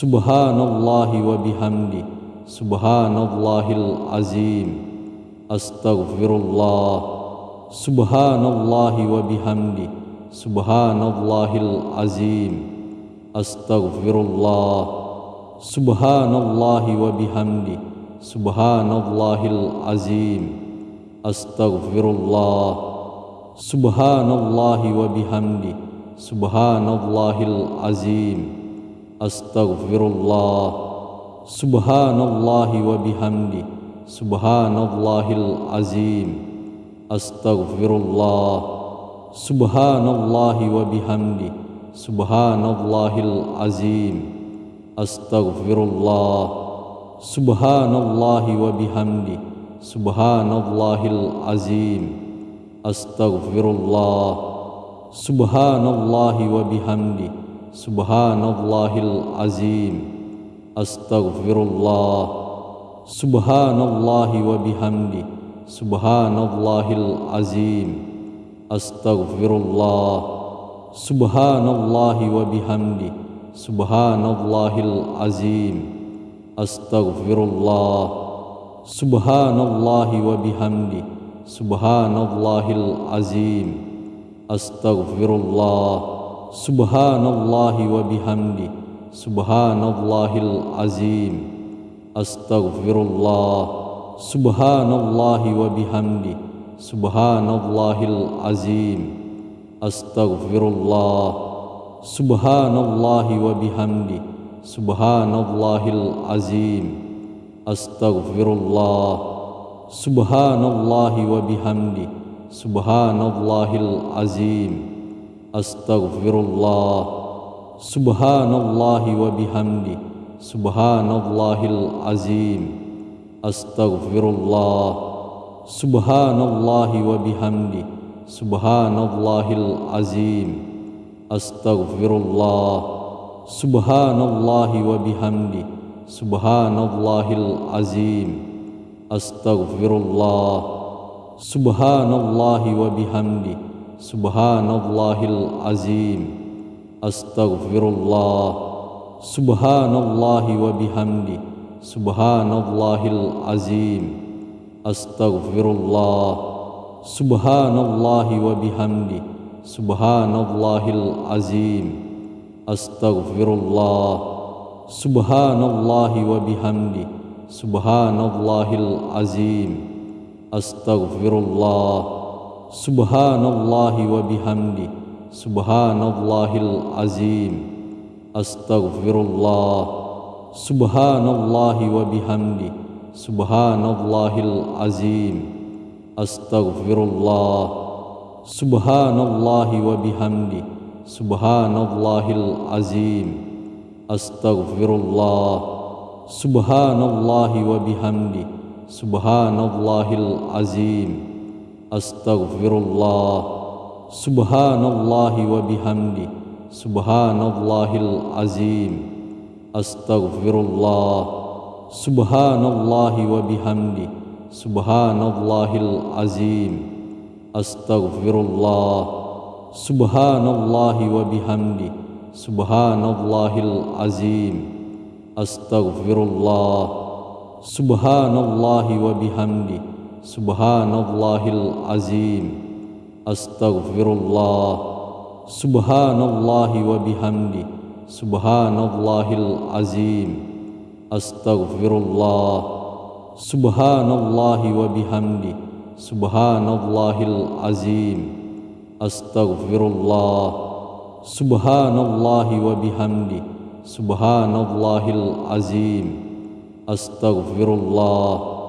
Subhanallah wa bihamdi. Subhanallahil azim. Astaghfirullah. Subhanallah wa bihamdi. Subhanallahil azim. Astaghfirullah. Subhanallah wa bihamdi. Subhanallahil azim. Astaghfirullah. Subhanallah wa bihamdi. Subhanallahil azim Astaghfirullah. Subhanallah wa bihamdi Subhanallahil azim. Astaghfirullah. Subhanallah wa bihamdi Subhanallahil azim. Astaghfirullah. Subhanallah wa bihamdi Subhanallahil azim. Astaghfirullah. Subhanallah wa bihamdi Subhanallahil azim. Astaghfirullah. Subhanallah wa bihamdi Subhanallahil azim. Astaghfirullah. Subhanallah wa bihamdi Subhanallahil azim. Astaghfirullah. Subhanallah wa bihamdi Subhanallahil azim. Astaghfirullah Subhanallah wa bihamdi. Subhanallahil azim. Astaghfirullah. Subhanallah wa bihamdi. Subhanallahil azim. Astaghfirullah. Subhanallah wa bihamdi. Subhanallahil azim. Astaghfirullah. Subhanallah wa bihamdi. Subhanallahil azim Astaghfirullah. Subhanallah wa bihamdi. Subhanallahil azim. Astaghfirullah. Subhanallah wa bihamdi. Subhanallahil azim. Astaghfirullah. Subhanallah wa bihamdi. Subhanallahil azim. Astaghfirullah. Subhanallah wa bihamdi Subhanallahil azim. Astaghfirullah. Subhanallah wa bihamdi. Subhanallahil azim. Astaghfirullah. Subhanallah wa bihamdi. Subhanallahil azim. Astaghfirullah. Subhanallah wa bihamdi. Subhanallahil azim. Astaghfirullah Subhanallah wa bihamdi. Subhanallahil azim. Astaghfirullah. Subhanallah wa bihamdi. Subhanallahil azim. Astaghfirullah. Subhanallah wa bihamdi. Subhanallahil azim. Astaghfirullah. Subhanallah wa bihamdi. Subhanallahil azim Astaghfirullah. Subhanallah wa bihamdi. Subhanallahil azim. Astaghfirullah. Subhanallah wa bihamdi. Subhanallahil azim. Astaghfirullah. Subhanallah wa bihamdi. Subhanallahil azim. Astaghfirullah. Subhanallah wa bihamdi Subhanallahil azim. Astaghfirullah. Subhanallah wa bihamdi. Subhanallahil azim. Astaghfirullah. Subhanallah wa bihamdi. Subhanallahil azim. Astaghfirullah. Subhanallah wa bihamdi. Subhanallahil azim. Astaghfirullah